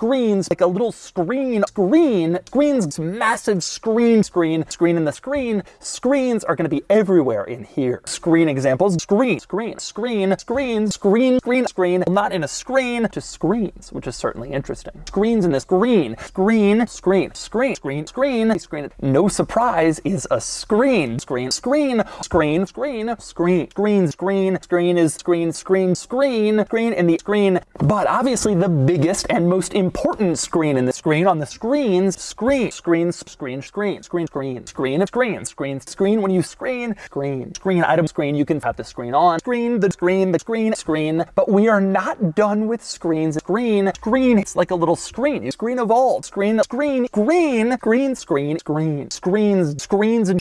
screens, like a little screen, screen, screens, massive screen, screen, screen in the screen. Screens are going to be everywhere in here. Screen examples, screen, screen, screen, screen, screen, screen, screen, not in a screen, just screens, which is certainly interesting. Screens in this green, screen, screen, screen, screen, screen, screen. No surprise is a screen, screen, screen, screen, screen, screen, screen, screen, screen is screen, screen, screen, screen in the screen. But obviously the biggest and most important screen in the screen on the screens, screen, screens, screen, screen, screen, screen, screen screen, screen, screen when you screen, screen, screen, item screen, you can have the screen on, screen, the screen, the screen, screen. But we are not done with screens. Screen, screen, it's like a little screen. Screen evolved, screen, screen, green, green, screen, screen, screens, screens, and